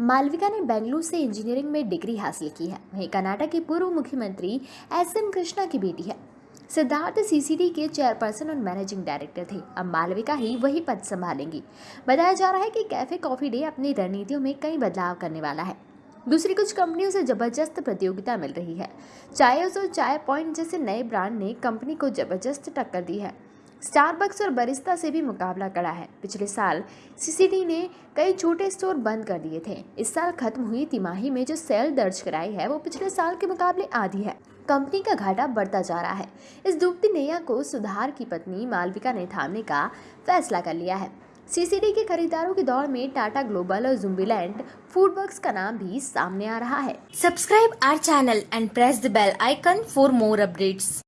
मालविका ने बेंगलुरु से इंजीनियरिंग में डिग्री हासिल की है। वहीं कर्नाटक के पूर्व मुख्यमंत्री एस एम कृष्णा की बेटी है। सिद्धार्थ सीसीडी के चेयरपर्सन और मैनेजिंग डायरेक्टर थे। अब मालविका ही वही पद संभालेंगी। बताया जा रहा है कि कैफ़े कॉफ़ी डे अपनी रणनीतियों में कई बदलाव करने वाला है। दूसरी कुछ कंपनियों से ज़बरदस्त प्रतियोगिता मिल रही है। चाय और चाय पॉइंट जैसे नए ब्रांड ने कंपनी को ज़बरदस्त टक्कर दी है। स्टारबक्स और बरिस्ता से भी मुकाबला कड़ा है। पिछले साल सीसीडी ने कई छोटे स्टोर बंद कर दिए थे। इस साल खत्म हुई तिमाही में जो सेल दर्ज कराई है, वो पिछले साल के मुकाबले आधी है। कंपनी का घाटा बढ़ता जा रहा है। इस डूबती नैया को सुधार की पत्नी मालविका ने थामने का फैसला कर लिया है। सीसीडी के खरीदारों की दौड़ में टाटा ग्लोबल और जुम्बिलैंड फूडवर्क्स का नाम भी सामने आ रहा है। Subscribe our channel and press the bell icon for more updates.